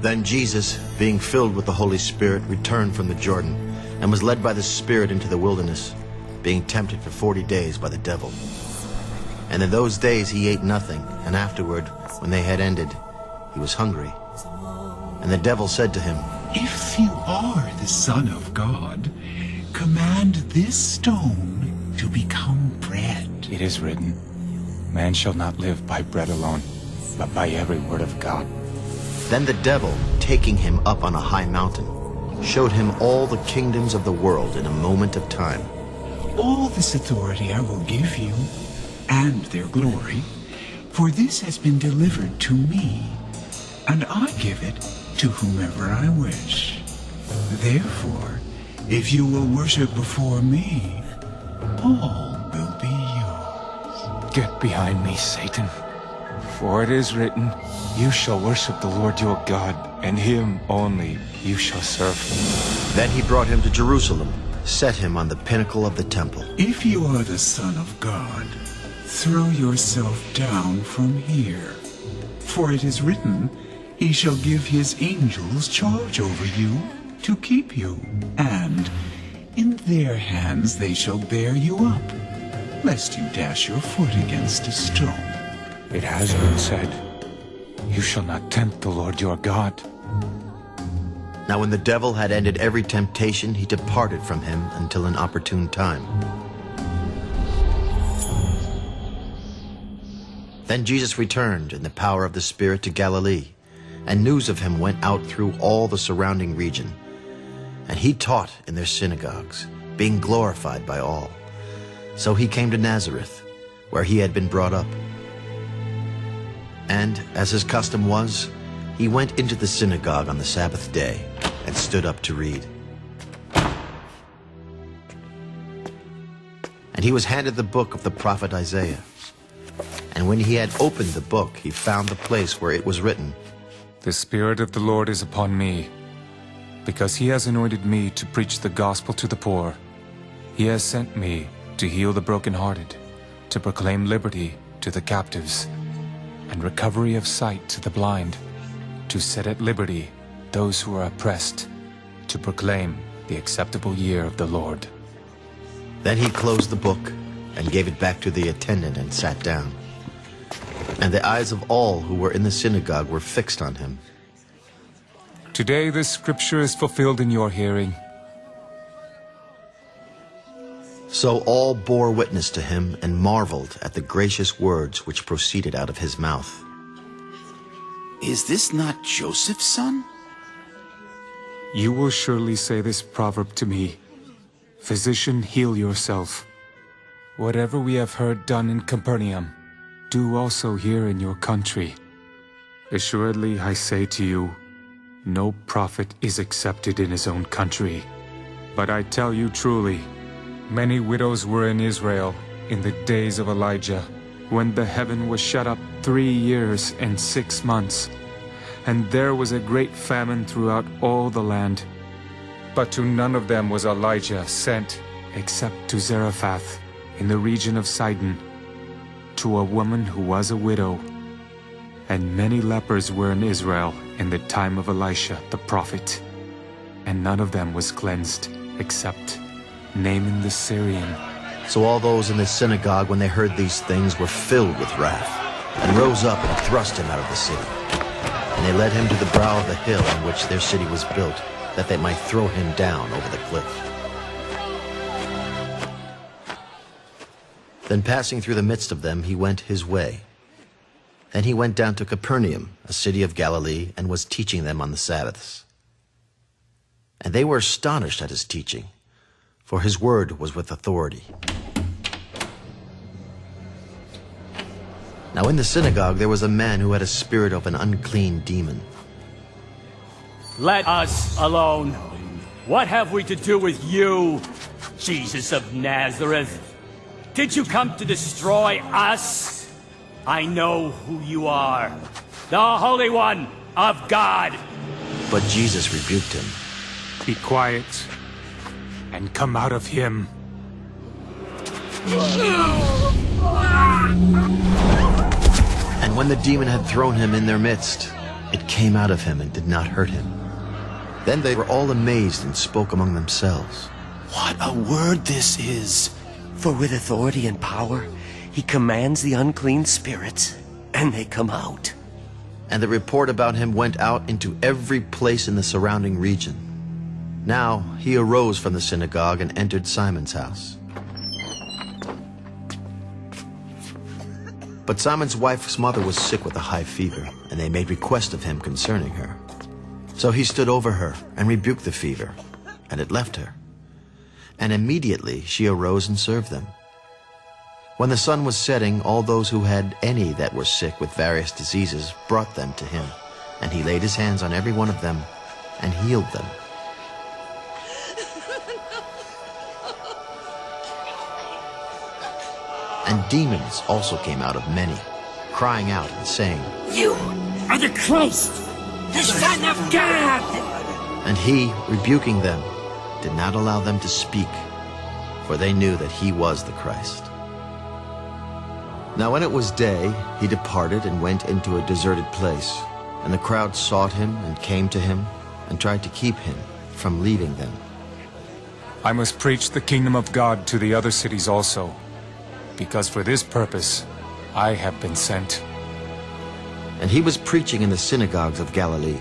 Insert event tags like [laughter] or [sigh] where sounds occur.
Then Jesus, being filled with the Holy Spirit, returned from the Jordan, and was led by the Spirit into the wilderness, being tempted for forty days by the devil. And in those days he ate nothing, and afterward, when they had ended, he was hungry. And the devil said to him, If you are the Son of God, command this stone to become bread. It is written, Man shall not live by bread alone, but by every word of God. Then the devil, taking him up on a high mountain, showed him all the kingdoms of the world in a moment of time. All this authority I will give you, and their glory, for this has been delivered to me, and I give it to whomever I wish. Therefore, if you will worship before me, all will be yours. Get behind me, Satan. For it is written, You shall worship the Lord your God, and him only you shall serve. Then he brought him to Jerusalem, set him on the pinnacle of the temple. If you are the Son of God, throw yourself down from here. For it is written, He shall give his angels charge over you to keep you, and in their hands they shall bear you up, lest you dash your foot against a stone. It has been said, You shall not tempt the Lord your God. Now when the devil had ended every temptation, he departed from him until an opportune time. Then Jesus returned in the power of the Spirit to Galilee, and news of him went out through all the surrounding region. And he taught in their synagogues, being glorified by all. So he came to Nazareth, where he had been brought up. And, as his custom was, he went into the synagogue on the Sabbath day and stood up to read. And he was handed the book of the prophet Isaiah. And when he had opened the book, he found the place where it was written, The Spirit of the Lord is upon me, because he has anointed me to preach the gospel to the poor. He has sent me to heal the brokenhearted, to proclaim liberty to the captives, and recovery of sight to the blind, to set at liberty those who are oppressed, to proclaim the acceptable year of the Lord. Then he closed the book and gave it back to the attendant and sat down. And the eyes of all who were in the synagogue were fixed on him. Today this scripture is fulfilled in your hearing. So all bore witness to him and marveled at the gracious words which proceeded out of his mouth. Is this not Joseph's son? You will surely say this proverb to me, Physician, heal yourself. Whatever we have heard done in Capernaum, do also here in your country. Assuredly, I say to you, no prophet is accepted in his own country. But I tell you truly, many widows were in Israel in the days of Elijah, when the heaven was shut up three years and six months, and there was a great famine throughout all the land. But to none of them was Elijah sent, except to Zarephath, in the region of Sidon, to a woman who was a widow. And many lepers were in Israel in the time of Elisha the prophet, and none of them was cleansed, except Naaman the Syrian. So all those in the synagogue, when they heard these things, were filled with wrath, and rose up and thrust him out of the city. And they led him to the brow of the hill on which their city was built, that they might throw him down over the cliff. Then passing through the midst of them, he went his way. Then he went down to Capernaum, a city of Galilee, and was teaching them on the Sabbaths. And they were astonished at his teaching, for his word was with authority. Now in the synagogue there was a man who had a spirit of an unclean demon. Let us alone. What have we to do with you, Jesus of Nazareth? Did you come to destroy us? I know who you are. The Holy One of God. But Jesus rebuked him. Be quiet and come out of him. And And when the demon had thrown him in their midst, it came out of him and did not hurt him. Then they were all amazed and spoke among themselves. What a word this is! For with authority and power, he commands the unclean spirits, and they come out. And the report about him went out into every place in the surrounding region. Now he arose from the synagogue and entered Simon's house. But Simon's wife's mother was sick with a high fever, and they made request of him concerning her. So he stood over her and rebuked the fever, and it left her. And immediately she arose and served them. When the sun was setting, all those who had any that were sick with various diseases brought them to him, and he laid his hands on every one of them and healed them. [laughs] And demons also came out of many, crying out and saying, You are the Christ, the Son of God! And he, rebuking them, did not allow them to speak, for they knew that he was the Christ. Now when it was day, he departed and went into a deserted place, and the crowd sought him and came to him and tried to keep him from leaving them. I must preach the kingdom of God to the other cities also, because for this purpose I have been sent. And he was preaching in the synagogues of Galilee,